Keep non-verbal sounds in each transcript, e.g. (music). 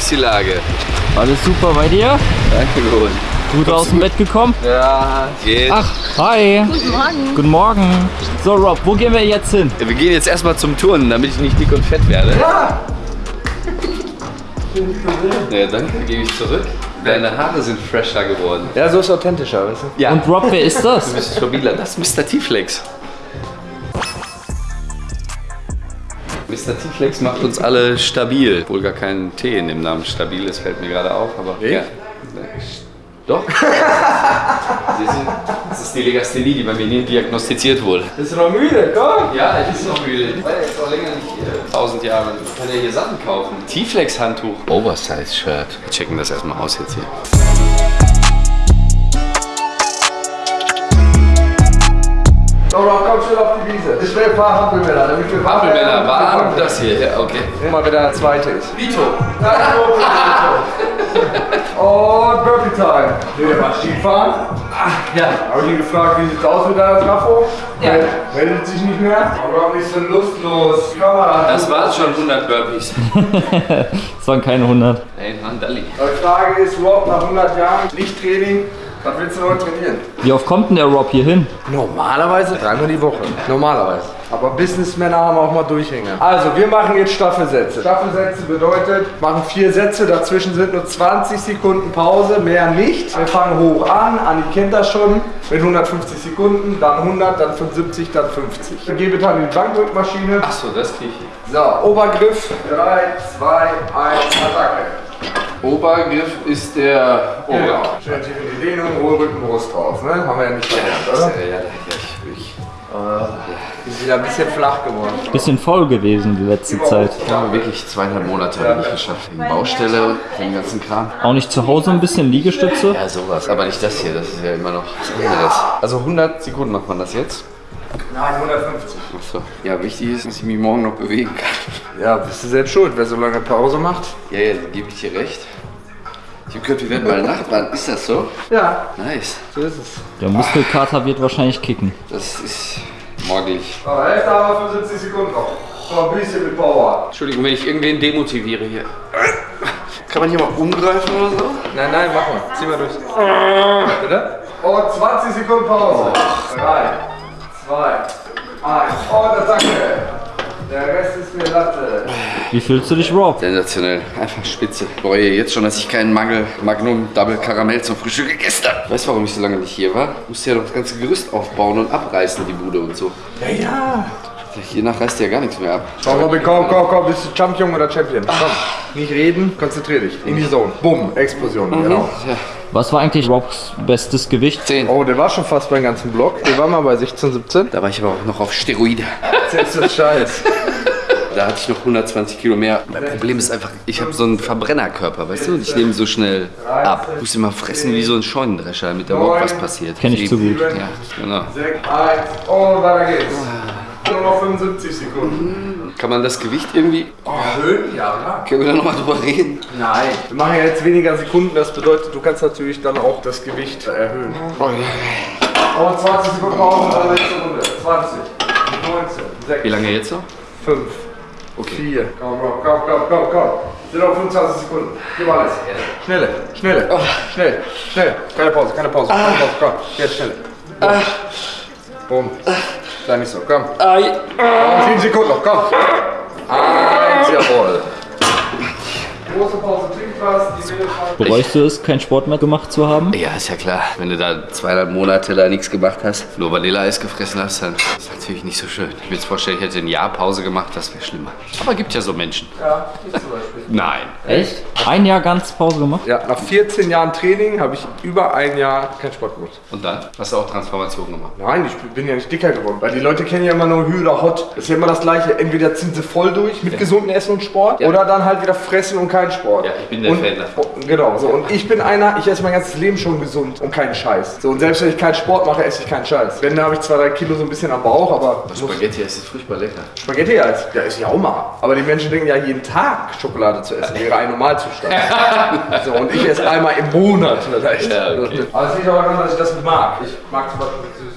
ist die Lage? Alles super bei dir? Danke, gut. Gut aus dem Bett gekommen? Ja, geht. Ach, hi. Guten Morgen. Guten Morgen. So, Rob, wo gehen wir jetzt hin? Wir gehen jetzt erstmal zum Turnen, damit ich nicht dick und fett werde. Ja! Ja, danke, gebe ich zurück. Deine Haare sind fresher geworden. Ja, so ist authentischer, weißt du? Ja. Und Rob, wer ist das? Du bist stabiler. Das ist Mr. T-Flex. Mr. T-Flex macht uns alle stabil. Obwohl gar kein T in dem Namen stabil ist, fällt mir gerade auf. Aber ja. Doch. Das ist die Legasthenie, die bei mir nie diagnostiziert wurde. Bist du noch müde? Komm! Ja, ich bin noch müde. Ich war jetzt auch länger nicht hier. Tausend Jahre. Ich kann ja hier Sachen kaufen. T-Flex-Handtuch. Oversize-Shirt. Wir checken das erstmal aus jetzt hier. So, Rob, komm schnell auf die Wiese. Ich will ein paar Hampelmänner, damit wir Hampelmänner waren das hier. Ja, okay. Guck mal, wer der zweite ist. Vito. Und Burpee Time. Nee, der macht Skifahren. Ja. Habe ich ihn gefragt, wie sieht's aus mit deiner Trafo? Ja. Meldet sich nicht mehr. Aber nicht so lustlos. Kamera. Das waren schon 100 Burpees. (laughs) Das waren keine 100. Ey, Mann, Dalli. Die Frage ist, Rob, nach 100 Jahren Lichttraining, was willst du heute trainieren? Wie oft kommt denn der Rob hier hin? Normalerweise dreimal die Woche. Normalerweise. Aber Businessmänner haben auch mal Durchhänger. Also, wir machen jetzt Staffelsätze. Staffelsätze bedeutet, machen vier Sätze, dazwischen sind nur 20 Sekunden Pause, mehr nicht. Wir fangen hoch an, Anni kennt das schon, mit 150 Sekunden, dann 100, dann 75, dann 50. Dann gebe dann in die Bankdrückmaschine. Achso, das krieg ich. So, Obergriff, 3, 2, 1, Attacke. Obergriff ist der. Ober. Schön tief in die Dehnung, Rücken, Brust raus, ne? Haben wir ja nicht verlernt, Ja, oder? ja, ja, ich, ich. Ist wieder ein bisschen flach geworden. Bisschen faul gewesen die letzte Zeit. Ich habe wirklich zweieinhalb Monate nicht geschafft. Wegen Baustelle und den ganzen Kram. Auch nicht zu Hause ein bisschen Liegestütze? Ja, sowas. Aber nicht das hier, das ist ja immer noch was anderes. Also 100 Sekunden macht man das jetzt. Nein, 150. Achso. Ja, wichtig ist, dass ich mich morgen noch bewegen kann. Ja, bist du selbst schuld, wer so lange Pause macht. Ja, ja, dann gebe ich dir recht. Ich habe gehört, wir werden mal Nachbarn. Ist das so? Ja, Nice. so ist es. Der Muskelkater wird wahrscheinlich kicken. Das ist morglich. Aber Hälfte haben wir 75 Sekunden noch. So ein bisschen mit Power. Entschuldigung, wenn ich irgendwen demotiviere hier. Kann man hier mal umgreifen oder so? Nein, nein, mach mal. Zieh mal durch. Bitte? Und 20 Sekunden Pause. 3, 2, 1. Und Attacke. Der Rest ist mir Latte. Wie fühlst du dich, Rob? Sensationell. Einfach spitze. Ich bereue jetzt schon, dass ich keinen Mangel Magnum Double Karamell zum Frühstück gegessen habe. Weißt du, warum ich so lange nicht hier war? Ich musste ja noch das ganze Gerüst aufbauen und abreißen, die Bude und so. Ja, ja. Hiernach reißt ja gar nichts mehr ab. Komm, Robin, komm, komm, komm. Bist du Champion oder Champion? Komm. Nicht reden, konzentrier dich. In die Zone. Bumm, Explosion. Genau. Ja, Was war eigentlich Robs bestes Gewicht? 10. Oh, der war schon fast beim ganzen Block. Der war mal bei 16, 17. Da war ich aber auch noch auf Steroide. Jetzt ist Scheiß. (laughs) Da hatte ich noch 120 Kilo mehr. Mein Problem ist einfach, ich habe so einen Verbrennerkörper, weißt du? Und ich nehme so schnell ab. Ich muss immer fressen wie so ein Scheunendrescher, damit da überhaupt was passiert. Kenn ich zu gut. Ja, genau. 6, 1 und weiter geht's. Nur noch 75 Sekunden. Kann man das Gewicht irgendwie... Oh, Erhöhen? Ja, klar. können wir da nochmal drüber reden? Nein. Wir machen ja jetzt weniger Sekunden. Das bedeutet, du kannst natürlich dann auch das Gewicht erhöhen. Oh, ja. Und 20 Sekunden Pause, dann nächste Runde. 20, 19, 6, Wie lange jetzt noch? 5, Okay. 4. Komm, komm, komm, komm, komm, komm. Sind noch 25 Sekunden. Gib alles. Schnelle, schnelle. Schnell, schnell. Keine Pause, keine Pause. Keine Pause. Komm, jetzt schnell. Bumm. Sei nicht so, komm. Komm, 7 Sekunden noch, komm. Eins, jawohl. Große Pause, Bereust du es, keinen Sport mehr gemacht zu haben? Ja, ist ja klar. Wenn du da zweieinhalb Monate da nichts gemacht hast, nur Vanilleeis gefressen hast, dann ist das natürlich nicht so schön. Ich mir jetzt vorstellen, ich hätte ein Jahr Pause gemacht, das wäre schlimmer. Aber gibt ja so Menschen. Ja, ich zum Beispiel. Nein. Echt? Ein Jahr ganz Pause gemacht? Ja, nach 14 Jahren Training habe ich über ein Jahr keinen Sport gemacht. Und dann? Hast du auch Transformation gemacht? Nein, ich bin ja nicht dicker geworden. Weil die Leute kennen ja immer nur Hü oder Hot. Das ist ja immer das Gleiche. Entweder ziehen sie voll durch mit gesundem Essen und Sport Ja. oder dann halt wieder fressen und keinen Sport. Ja, ich bin der und, Fan davon. Genau, so. Und ich bin einer, ich esse mein ganzes Leben schon gesund und keinen Scheiß. So, und selbst wenn ich keinen Sport mache, esse ich keinen Scheiß. Wenn, dann habe ich zwei, drei Kilo so ein bisschen am Bauch, aber muss Spaghetti, ist furchtbar lecker. Spaghetti als, ja, ist ja auch mal. Aber die Menschen denken ja, jeden Tag Schokolade zu essen wäre ein Normalzustand. (laughs) so, und ich esse einmal im Monat vielleicht. Ja, okay. Aber es liegt auch daran, dass ich das mag. Ich mag zum Beispiel.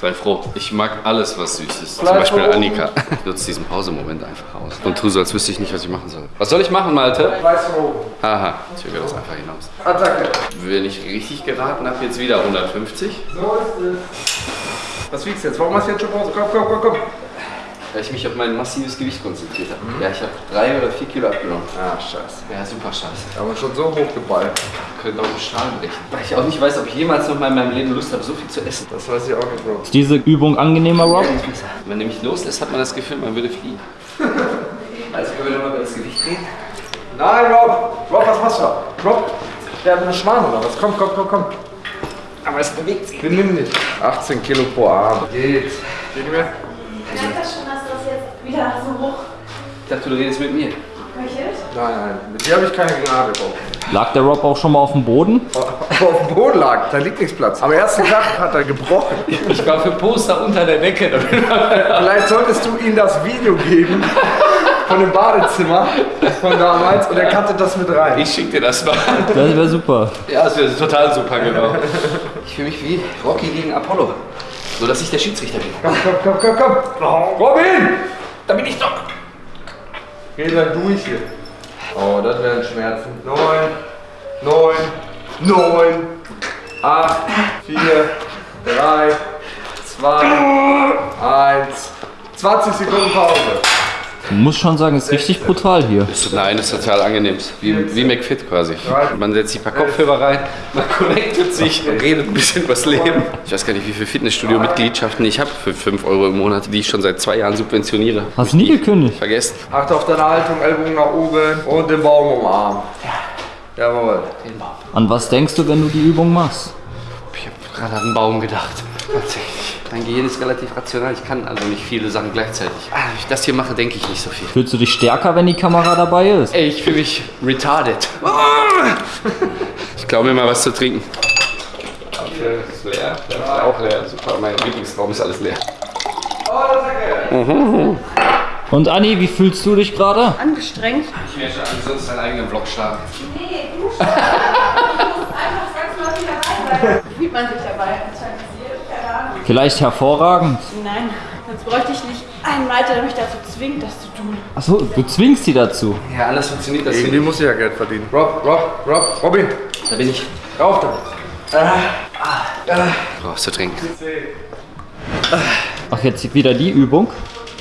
Sei froh. Ich mag alles, was süß ist. Zum Beispiel. Annika. Ich nutze diesen Pausemoment einfach aus. Und tu so, als wüsste ich nicht, was ich machen soll. Was soll ich machen, Malte? Weiß oben. Haha, ich zögere das einfach hinaus. Attacke. Wenn ich richtig geraten habe, jetzt wieder 150. So ist es. Was wiegst du jetzt? Warum hast du jetzt schon Pause? Komm, komm, komm, komm. Weil ich mich auf mein massives Gewicht konzentriert habe. Ja, ich habe drei oder vier Kilo abgenommen. Ah, scheiße. Ja, super scheiße. Aber schon so hochgeballt. Könnte auch einen Stahl brechen. Weil ich auch nicht weiß, ob ich jemals noch mal in meinem Leben Lust habe, so viel zu essen. Das weiß ich auch nicht, Bro. Ist diese Übung angenehmer, Rob? Wenn man nämlich loslässt, hat man das Gefühl, man würde fliegen. (laughs) Also können wir nochmal über das Gewicht reden? Nein, Rob! Rob, was machst du da? Rob, der hat eine Schwan oder was? Komm, komm, komm, komm. Aber es bewegt sich. Benimm dich. 18 Kilo pro Arm. Geht. Geht nicht mehr? Merkt das schon, dass das jetzt wieder so hoch Ich dachte, du redest mit mir. Nein, nein. Mit dir habe ich keine Gnade, Rob. Lag der Rob auch schon mal auf dem Boden? Aber auf dem Boden lag, da liegt nichts Platz. Am ersten Tag hat er gebrochen. Ich war für Poster unter der Decke. (laughs) Vielleicht solltest du ihm das Video geben von dem Badezimmer von damals und er kannte das mit rein. Ich schick dir das mal. Das wäre super. Ja, das wäre total super, genau. Ich fühle mich wie Rocky gegen Apollo. Nur, dass ich der Schiedsrichter bin. Komm, komm, komm, komm, komm. Robin! Da bin ich doch. Geh dann durch hier. Oh, das wären Schmerzen. Neun, neun, neun, acht, vier, drei, zwei, eins. 20 Sekunden Pause. Du musst schon sagen, es ist richtig brutal hier. Nein, das ist total angenehm. Wie, wie McFit quasi. Man setzt sich ein paar Kopfhörer rein, man connectet sich, man redet ein bisschen übers Leben. Ich weiß gar nicht, wie viele Fitnessstudio-Mitgliedschaften ich habe für 5 Euro im Monat, die ich schon seit zwei Jahren subventioniere. Hast nie gekündigt. Vergessen. Achte auf deine Haltung, Ellbogen nach oben und den Baum umarmen. Jawohl. An was denkst du, wenn du die Übung machst? Ich habe gerade an einen Baum gedacht. Tatsächlich. Mein Gehirn ist relativ rational. Ich kann also nicht viele Sachen gleichzeitig. Ah, Wenn ich das hier mache, denke ich nicht so viel. Fühlst du dich stärker, wenn die Kamera dabei ist? Ey, ich fühle mich retarded. Ich glaube mir mal was zu trinken. Okay, ist leer. Der ist auch leer. Super, mein Lieblingsraum ist alles leer. Und Anni, wie fühlst du dich gerade? Angestrengt? Ich werde ansonsten einen eigenen Vlog starten. Nee, du schon. du musst einfach zwangsläufig dabei sein. Fühlt man sich dabei? Anscheinend. Vielleicht hervorragend. Nein, sonst bräuchte ich nicht einen Leiter, der mich dazu zwingt, das zu tun. Achso, du zwingst sie dazu. Ja, alles funktioniert das Irgendwie muss ich ja Geld verdienen. Rob, Rob, Rob, Robin, Da bin ich. rauf da. Brauchst du trinken? Ach, jetzt wieder die Übung?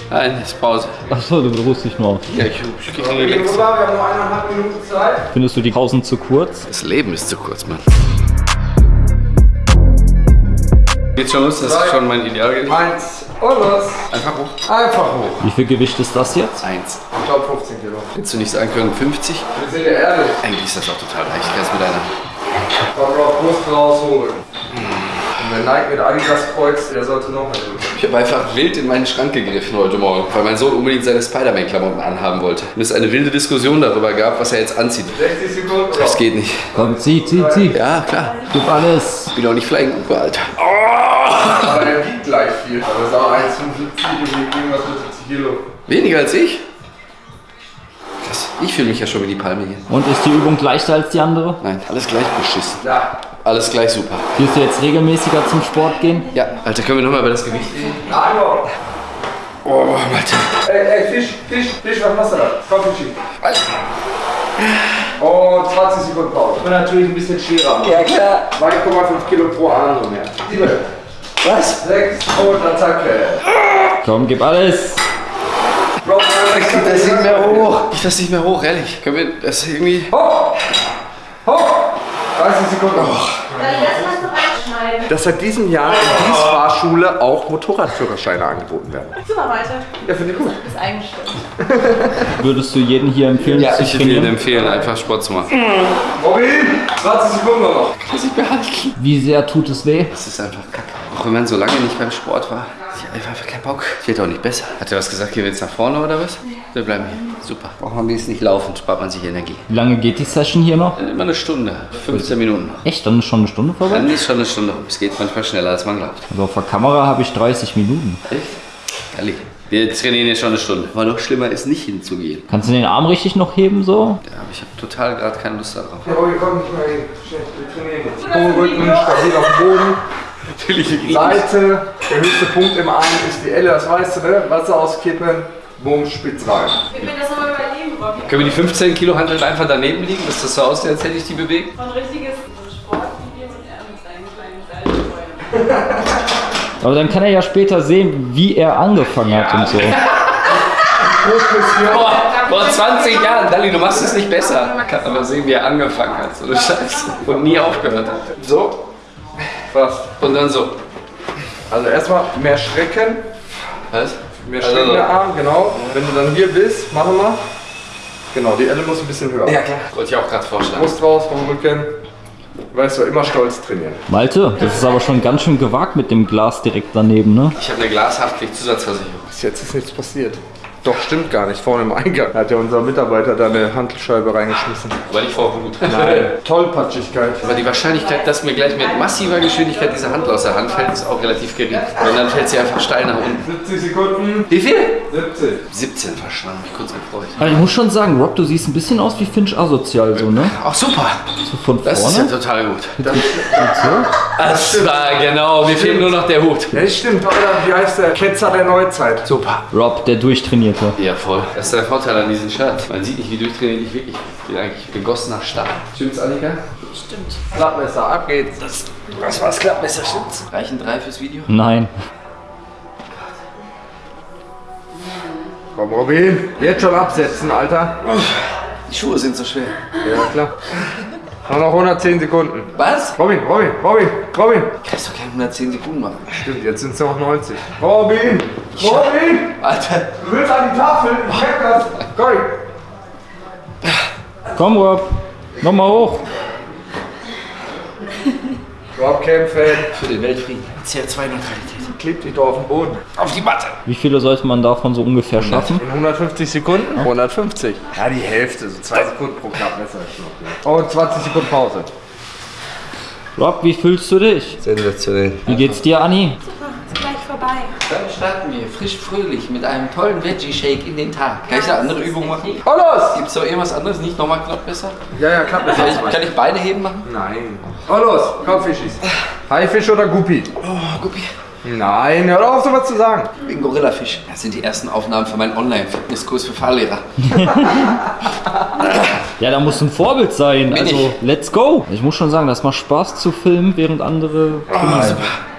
Nein, ist Pause. Achso, du beruhst dich nur auf. Ja, ich, ich krieg einen Wir haben nur eineinhalb Minuten Zeit. Findest du die Pausen zu kurz? Das Leben ist zu kurz, Mann. Geht schon los, das ist schon mein Idealgewicht. Eins und los. Einfach hoch. Einfach hoch. Wie viel Gewicht ist das jetzt? Eins. Ich glaube 15 Kilo. Hättest du nicht sagen können, 50? Wir sind ja ehrlich. Eigentlich ist das auch total leicht. Ich kann es mit einer. Komm, Rob, Brust rausholen. Und wer Nike mit Adidas kreuzt, der sollte noch tun. Ich habe einfach wild in meinen Schrank gegriffen heute Morgen, weil mein Sohn unbedingt seine Spider-Man-Klamotten anhaben wollte. Und es eine wilde Diskussion darüber gab, was er jetzt anzieht. 60 Sekunden. Das geht nicht. Komm, zieh, zieh, zieh. Ja, klar. Gib alles. Ich bin auch nicht Flying Uber, Alter. Gleich viel. Aber das ist auch 1,75 und wiegt irgendwas mit 70 Kilo. Weniger als ich? Krass. Ich fühle mich ja schon wie die Palme hier. Und ist die Übung leichter als die andere? Nein, alles gleich beschissen. Ja. Alles gleich super. Wirst du jetzt regelmäßiger zum Sport gehen? Ja, Alter, können wir nochmal über das Gewicht reden? Nein. Oh, Alter. Ey, ey, Fisch, Fisch, Fisch, was machst du da? Komm, Fischi. Und 20 Sekunden Pause. Und natürlich ein bisschen schwerer machen. Ja, klar. 2,5 Kilo pro Arm so mehr. 7, Was? 6 und Attacke. Komm, gib alles. Rob, Das nicht mehr hoch. Ich lass nicht mehr hoch, ehrlich. Können wir das irgendwie. Hoch! Hoch! 30 Sekunden. Reinschneiden. Dass seit diesem Jahr in dieser Fahrschule auch Motorradführerscheine angeboten werden. Super weiter. Ja, finde ich gut. Ist eingestellt. (laughs) Würdest du jedem hier empfehlen, Ja, zu ich würde trainieren? empfehlen, einfach Sport zu machen. Robin! 20 Sekunden noch. Muss ich behalten. Wie sehr tut es weh? Das ist einfach kacke. Auch wenn man so lange nicht beim Sport war. Ich habe einfach keinen Bock. Es wird auch nicht besser. Hat er was gesagt, gehen wir jetzt nach vorne oder was? Wir bleiben hier. Super. Braucht man wenigstens nicht laufen, spart man sich Energie. Wie lange geht die Session hier noch? Immer eine Stunde, 15 Minuten. Echt? Dann ist schon eine Stunde vorbei? Dann ist schon eine Stunde. rum. Es geht manchmal schneller, als man glaubt. Also auf der Kamera habe ich 30 Minuten. Echt? Ehrlich. Wir trainieren jetzt schon eine Stunde. Aber noch schlimmer ist nicht hinzugehen. Kannst du den Arm richtig noch heben so? Ja, aber ich habe total gerade keine Lust darauf. Ja, Robin, komm nicht mehr hin. Schnell, wir trainieren jetzt. Rücken, stabil auf dem Boden. Natürlich. Seite, Der höchste Punkt im einen ist die Elle, das weißt du, ne? Wasser auskippen, bumm, spitz rein. Können das nochmal überlegen, Robby. Können wir die 15 Kilo Handeln einfach daneben liegen, dass das so aussieht, als hätte ich die bewegt? So ein richtiges Sportvideo und er mit seinen kleinen Seilfreunden. Aber dann kann er ja später sehen, wie er angefangen hat und so. Vor, vor 20 Jahren, Dali, du machst es nicht besser. Kann aber sehen, wie er angefangen hat, so eine Scheiße. Und nie aufgehört hat. So, fast. Und dann so. Also erstmal mehr strecken, Was? mehr Also strecken so. der Arm, genau. Wenn du dann hier bist, machen wir. Genau, die Elle muss ein bisschen höher. Ja, klar. Wollte ich auch gerade vorschlagen. Brust raus vom Rücken. Weißt du, immer stolz trainieren. Malte, das ist aber schon ganz schön gewagt mit dem Glas direkt daneben, ne? Ich habe eine Glashaftpflicht-Zusatzversicherung. Bis jetzt ist nichts passiert. Doch, stimmt gar nicht. Vorne im Eingang hat ja unser Mitarbeiter da eine Handelscheibe reingeschmissen. Weil ich vor Wut. Nein. Tollpatschigkeit. Aber die Wahrscheinlichkeit, dass mir gleich mit massiver Geschwindigkeit diese Handel aus der Hand fällt, ist auch relativ gering. Und dann fällt sie einfach steil nach unten. 70 Sekunden. Wie viel? 70. 17 verschwunden, mich kurz gefreut. Aber ich muss schon sagen, Rob, du siehst ein bisschen aus wie Finch asozial, so, ne? Ach super, So von das ist ja vorne. total gut. Das, Das war genau, mir fehlt nur noch der Hut. ja, das stimmt. Oder wie heißt der? Ketzer der Neuzeit. Super. Rob, der Durchtrainierte. Ja, voll. Das ist der Vorteil an diesem Shirt. Man sieht nicht, wie durchtrainiert ich wirklich bin. Ich bin eigentlich gegossener Stahl. Stimmt's, Annika? Stimmt. Klappmesser, ab geht's. Das, das war's Klappmesser, stimmt's? Reichen drei fürs Video? Nein. Komm, Robin. Jetzt schon absetzen, Alter. Die Schuhe sind so schwer. Ja, klar. Noch 110 Sekunden. Was? Robin, Robin, Robin, Robin. Kannst doch keine 110 Sekunden machen. Stimmt, jetzt sind es noch 90. Robin! Robin! Alter. Du willst an die Tafel? Ich merk das. Komm. Komm, Rob. Nochmal hoch. Rob kämpfen. Für den Weltfrieden. CO2-Neutralität. Klebt dich doch auf den Boden. Auf die Matte. Wie viele sollte man davon so ungefähr schaffen? In 150 Sekunden? 150. Ja, die Hälfte. So zwei Sekunden pro noch. Und 20 Sekunden Pause. Rob, wie fühlst du dich? Sensationell. Wie geht's dir, Anni? Super, ist gleich vorbei. Dann starten wir frisch fröhlich mit einem tollen Veggie-Shake in den Tag. Kann ich eine andere Übung machen? Oh, los! Gibt es doch irgendwas anderes? Nicht nochmal Klappmesser? Ja, ja, Klappmesser. Kann ich, kann ich beide heben machen? Nein. Oh, los. Komm, Fischis. Haifisch oder Guppi? Oh, Guppi. Nein, hör doch auf, so was zu sagen. Ich bin Gorillafisch. Das sind die ersten Aufnahmen für meinen Online-Fitnesskurs für Fahrlehrer. (laughs) Ja, da muss ein Vorbild sein. Bin Also, ich. let's go. Ich muss schon sagen, das macht Spaß zu filmen, während andere.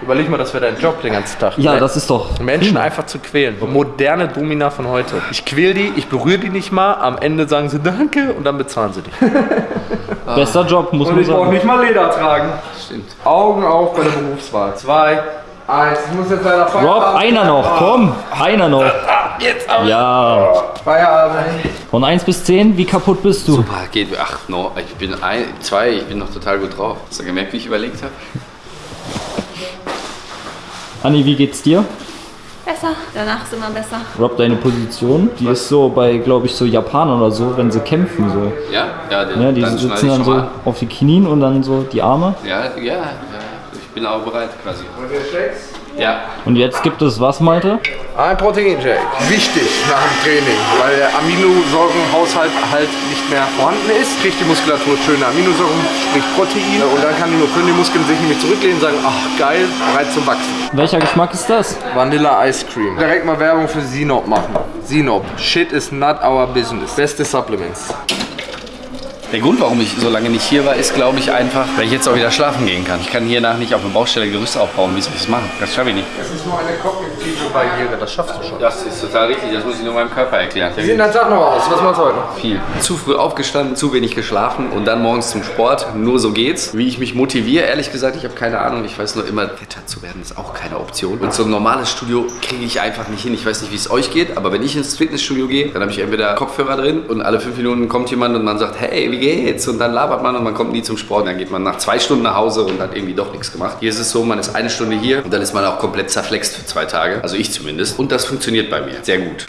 Überleg mal, das wäre dein Job den ganzen Tag. Ja, das ist doch. Menschen prima. einfach zu quälen. Moderne Domina von heute. Ich quäl die, ich berühre die nicht mal, am Ende sagen sie Danke und dann bezahlen sie dich. (laughs) Bester Job, muss man sagen. nicht mal Leder tragen. Stimmt. Augen auf bei der Berufswahl. Zwei, eins. Ich muss jetzt leider Rob, Feierabend. einer noch, komm, einer noch. (laughs) Jetzt aber. Ja. Feierabend. Von 1 bis 10, wie kaputt bist du? Super, geht. Ach, no, ich bin ein, zwei, ich bin noch total gut drauf. Hast du gemerkt, wie ich überlegt habe? Anni, wie geht's dir? Besser. Danach ist immer besser. Rob, deine Position, die ist so bei, glaube ich, so Japanern oder so, wenn sie kämpfen so. Ja? Ja, den, Ja, die dann sitzen dann so mal. auf die Knien und dann so die Arme. Ja, ja, ja. Ich bin auch bereit quasi. Und Shakes? Ja. Und jetzt gibt es was, Malte? Ein Proteinshake. Wichtig nach dem Training, weil der Aminosäurenhaushalt halt nicht mehr vorhanden ist. Kriegt die Muskulatur schöne Aminosäuren, sprich Protein. Und dann kann die, können die Muskeln sich nämlich zurücklehnen und sagen, ach geil, bereit zum Wachsen. Welcher Geschmack ist das? Vanilla Ice Cream. Direkt mal Werbung für Sinop machen. Sinop. Shit is not our business. Beste Supplements. Der Grund, warum ich so lange nicht hier war, ist, glaube ich, einfach, weil ich jetzt auch wieder schlafen gehen kann. Ich kann hier nach nicht auf einer Baustelle Gerüst aufbauen. Wie soll ich das machen? Das schaffe ich nicht. Das ist nur eine kognitive Barriere, das schaffst du schon. Das ist total richtig. Das muss ich nur meinem Körper erklären. Wie sieht dein Tag noch aus? Was machst du heute? Viel. Zu früh aufgestanden, zu wenig geschlafen und dann morgens zum Sport. Nur so geht's. Wie ich mich motiviere, ehrlich gesagt, ich habe keine Ahnung. Ich weiß nur immer, fetter zu werden ist auch keine Option. Und so ein normales Studio kriege ich einfach nicht hin. Ich weiß nicht, wie es euch geht, aber wenn ich ins Fitnessstudio gehe, dann habe ich entweder Kopfhörer drin und alle fünf Minuten kommt jemand und man sagt, hey, wie geht's? Und dann labert man und man kommt nie zum Sport. Dann geht man nach zwei Stunden nach Hause und hat irgendwie doch nichts gemacht. Hier ist es so, man ist eine Stunde hier und dann ist man auch komplett zerflext für zwei Tage. Also ich zumindest. Und das funktioniert bei mir sehr gut.